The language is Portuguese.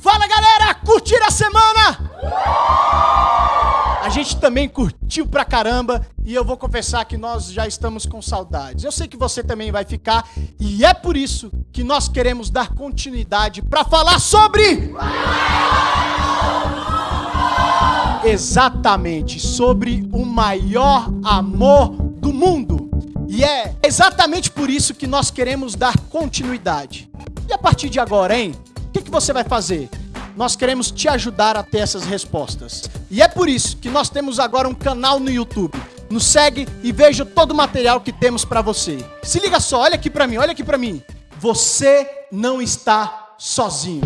Fala galera, curtiram a semana? A gente também curtiu pra caramba e eu vou confessar que nós já estamos com saudades. Eu sei que você também vai ficar e é por isso que nós queremos dar continuidade para falar sobre exatamente sobre o maior amor do mundo. E é exatamente por isso que nós queremos dar continuidade. E a partir de agora, hein? Que, que você vai fazer? Nós queremos te ajudar a ter essas respostas. E é por isso que nós temos agora um canal no YouTube. Nos segue e veja todo o material que temos para você. Se liga só, olha aqui para mim, olha aqui para mim. Você não está sozinho.